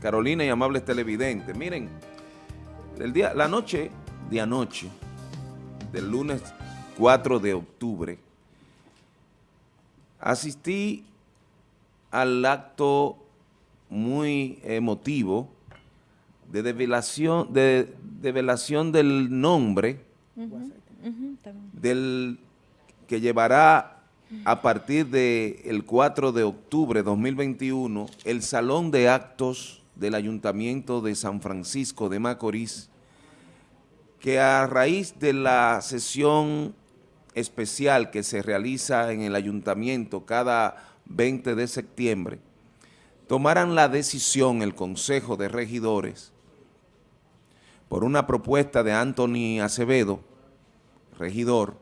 Carolina y amables televidentes. Miren, el día, la noche de anoche, del lunes 4 de octubre, asistí al acto muy emotivo de develación, de del nombre del que llevará a partir del 4 de octubre de 2021 el Salón de Actos del Ayuntamiento de San Francisco de Macorís, que a raíz de la sesión especial que se realiza en el ayuntamiento cada 20 de septiembre, tomaran la decisión el Consejo de Regidores por una propuesta de Anthony Acevedo, regidor,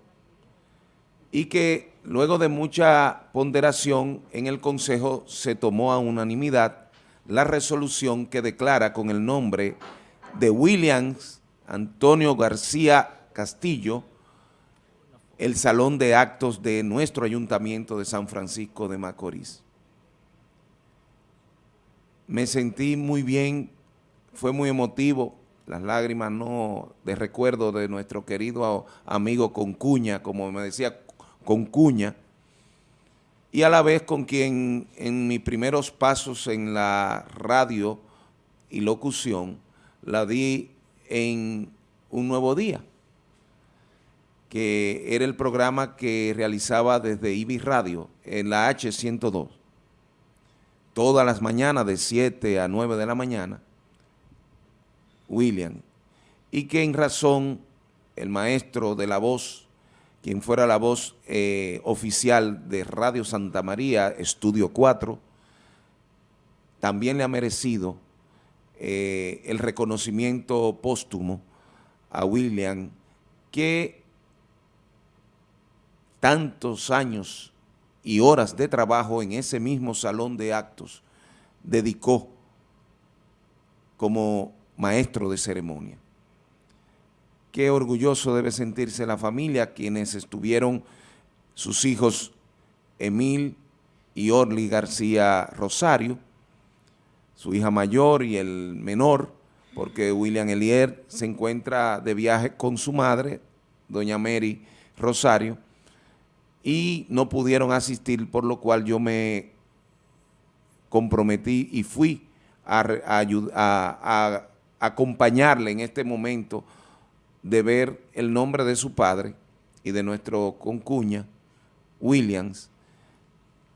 y que luego de mucha ponderación en el Consejo se tomó a unanimidad la resolución que declara con el nombre de Williams Antonio García Castillo el salón de actos de nuestro ayuntamiento de San Francisco de Macorís. Me sentí muy bien, fue muy emotivo, las lágrimas no de recuerdo de nuestro querido amigo Concuña, como me decía Concuña, y a la vez con quien en mis primeros pasos en la radio y locución la di en Un Nuevo Día, que era el programa que realizaba desde IBI Radio en la H102, todas las mañanas de 7 a 9 de la mañana, William, y que en razón el maestro de la voz, quien fuera la voz eh, oficial de Radio Santa María, Estudio 4, también le ha merecido eh, el reconocimiento póstumo a William, que tantos años y horas de trabajo en ese mismo salón de actos dedicó como maestro de ceremonia. Qué orgulloso debe sentirse la familia, quienes estuvieron sus hijos Emil y Orly García Rosario, su hija mayor y el menor, porque William Elier se encuentra de viaje con su madre, doña Mary Rosario, y no pudieron asistir, por lo cual yo me comprometí y fui a, a, acompañarle en este momento de ver el nombre de su padre y de nuestro concuña, Williams,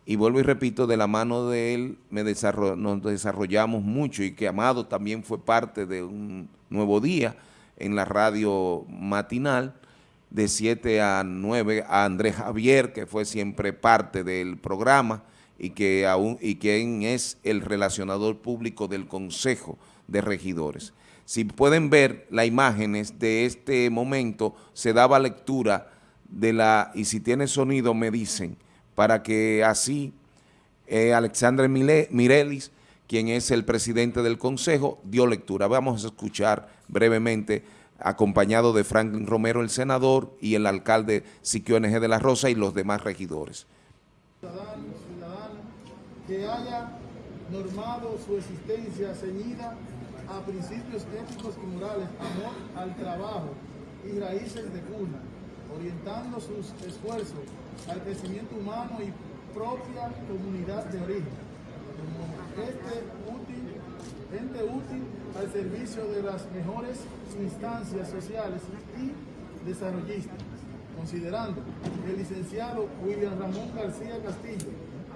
y vuelvo y repito, de la mano de él me nos desarrollamos mucho y que Amado también fue parte de un nuevo día en la radio matinal, de 7 a 9 a Andrés Javier, que fue siempre parte del programa y, que aún, y quien es el relacionador público del Consejo de Regidores. Si pueden ver las imágenes de este momento, se daba lectura de la, y si tiene sonido me dicen, para que así eh, Alexandre Mirelis, quien es el presidente del Consejo, dio lectura. Vamos a escuchar brevemente acompañado de Franklin Romero, el senador, y el alcalde Siquio NG de la Rosa y los demás regidores. que haya normado su existencia ceñida a principios éticos y morales, amor al trabajo y raíces de cuna, orientando sus esfuerzos al crecimiento humano y propia comunidad de origen, como este útil, ente útil al servicio de las mejores instancias sociales y desarrollistas, considerando que el licenciado William Ramón García Castillo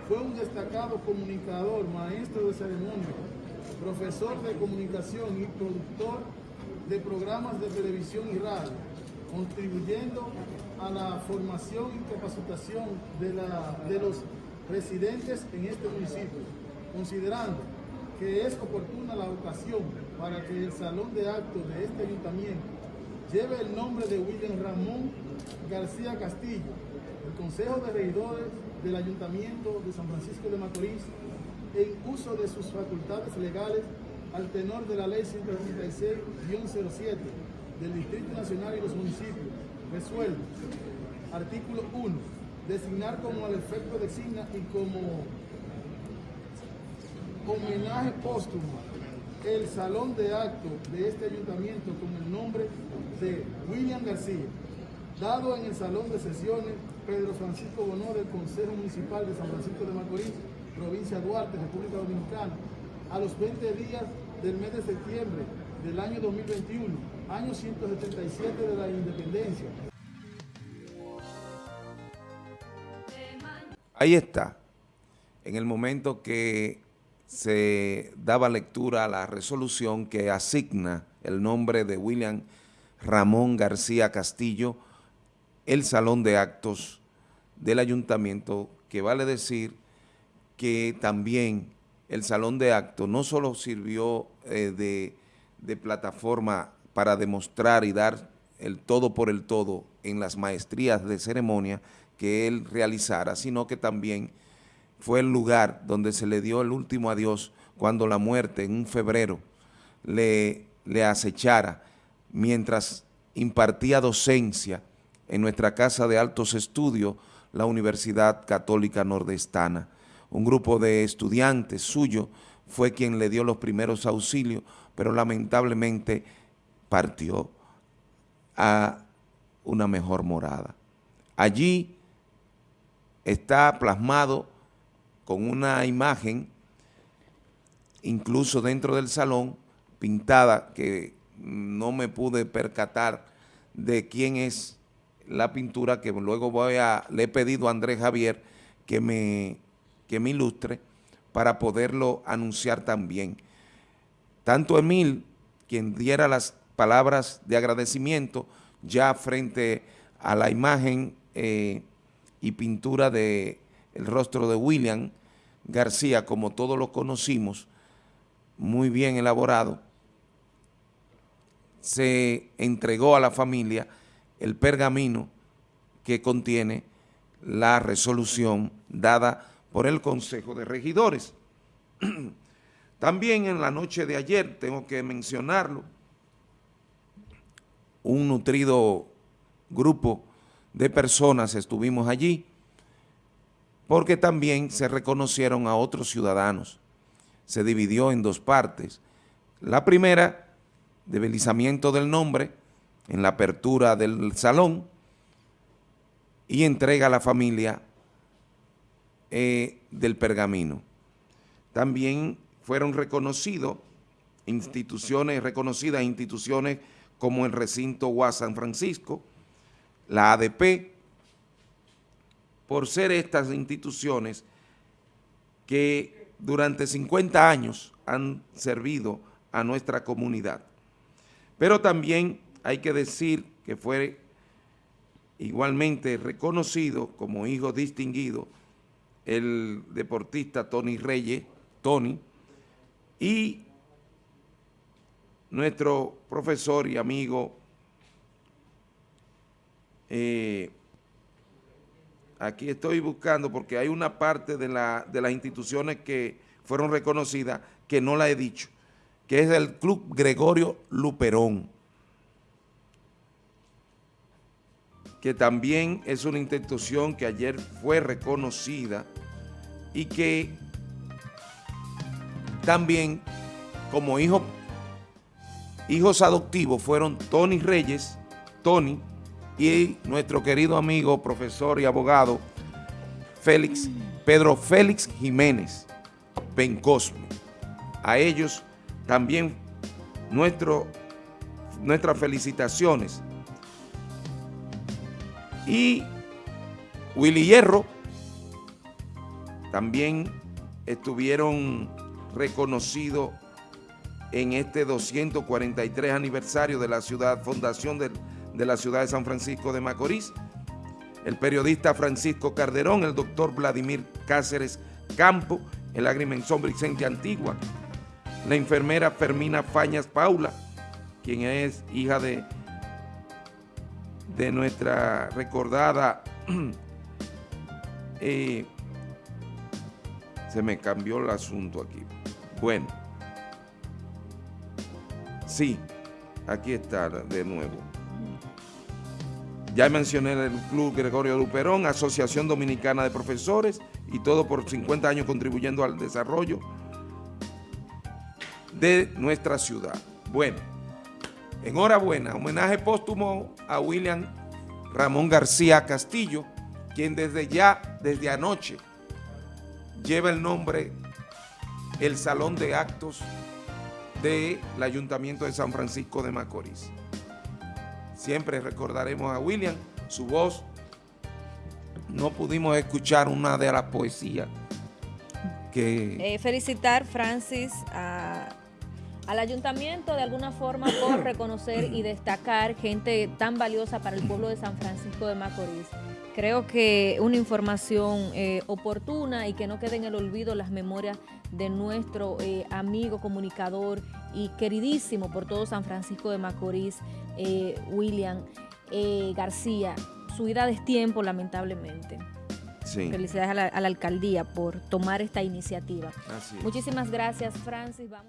fue un destacado comunicador, maestro de ceremonia, profesor de comunicación y productor de programas de televisión y radio, contribuyendo a la formación y capacitación de, la, de los residentes en este municipio, considerando que es oportuna la ocasión para que el salón de actos de este ayuntamiento lleve el nombre de William Ramón García Castillo, el Consejo de Regidores del Ayuntamiento de San Francisco de Macorís, en uso de sus facultades legales al tenor de la Ley 136-07 del Distrito Nacional y los municipios. Resuelve. Artículo 1. Designar como al efecto designa y como homenaje póstumo el salón de acto de este ayuntamiento con el nombre de William García, dado en el salón de sesiones Pedro Francisco Bonó del Consejo Municipal de San Francisco de Macorís, provincia Duarte, República Dominicana, a los 20 días del mes de septiembre del año 2021, año 177 de la independencia. Ahí está, en el momento que se daba lectura a la resolución que asigna el nombre de William Ramón García Castillo, el salón de actos del ayuntamiento, que vale decir que también el salón de actos no solo sirvió eh, de, de plataforma para demostrar y dar el todo por el todo en las maestrías de ceremonia que él realizara, sino que también fue el lugar donde se le dio el último adiós cuando la muerte en un febrero le, le acechara mientras impartía docencia en nuestra Casa de Altos Estudios, la Universidad Católica Nordestana. Un grupo de estudiantes suyo fue quien le dio los primeros auxilios, pero lamentablemente partió a una mejor morada. Allí está plasmado con una imagen, incluso dentro del salón, pintada, que no me pude percatar de quién es la pintura, que luego voy a, le he pedido a Andrés Javier que me, que me ilustre para poderlo anunciar también. Tanto Emil, quien diera las palabras de agradecimiento, ya frente a la imagen eh, y pintura de el rostro de William García, como todos lo conocimos, muy bien elaborado, se entregó a la familia el pergamino que contiene la resolución dada por el Consejo de Regidores. También en la noche de ayer, tengo que mencionarlo, un nutrido grupo de personas estuvimos allí, porque también se reconocieron a otros ciudadanos. Se dividió en dos partes. La primera, debilizamiento del nombre en la apertura del salón y entrega a la familia eh, del pergamino. También fueron reconocidos instituciones, reconocidas instituciones como el recinto UAS San Francisco, la ADP, por ser estas instituciones que durante 50 años han servido a nuestra comunidad. Pero también hay que decir que fue igualmente reconocido como hijo distinguido el deportista Tony Reyes, Tony, y nuestro profesor y amigo eh, aquí estoy buscando porque hay una parte de, la, de las instituciones que fueron reconocidas que no la he dicho, que es el Club Gregorio Luperón, que también es una institución que ayer fue reconocida y que también como hijo, hijos adoptivos fueron Tony Reyes, Tony, y nuestro querido amigo, profesor y abogado, Félix, Pedro Félix Jiménez Bencosme. A ellos también nuestro, nuestras felicitaciones. Y Willy Hierro también estuvieron reconocidos en este 243 aniversario de la ciudad, fundación del de la ciudad de San Francisco de Macorís, el periodista Francisco Carderón, el doctor Vladimir Cáceres Campo, el agrimensor Vicente Antigua, la enfermera Fermina Fañas Paula, quien es hija de, de nuestra recordada, eh, se me cambió el asunto aquí. Bueno, sí, aquí está de nuevo. Ya mencioné el Club Gregorio Luperón, Asociación Dominicana de Profesores, y todo por 50 años contribuyendo al desarrollo de nuestra ciudad. Bueno, enhorabuena, homenaje póstumo a William Ramón García Castillo, quien desde ya, desde anoche, lleva el nombre, el Salón de Actos del Ayuntamiento de San Francisco de Macorís. Siempre recordaremos a William, su voz. No pudimos escuchar una de las poesías que... Eh, felicitar, Francis, al ayuntamiento de alguna forma por reconocer y destacar gente tan valiosa para el pueblo de San Francisco de Macorís. Creo que una información eh, oportuna y que no quede en el olvido las memorias de nuestro eh, amigo comunicador y queridísimo por todo San Francisco de Macorís, eh, William García. Su vida de tiempo, lamentablemente. Felicidades a la, alcaldía por tomar esta iniciativa. Muchísimas gracias, Francis. Vamos.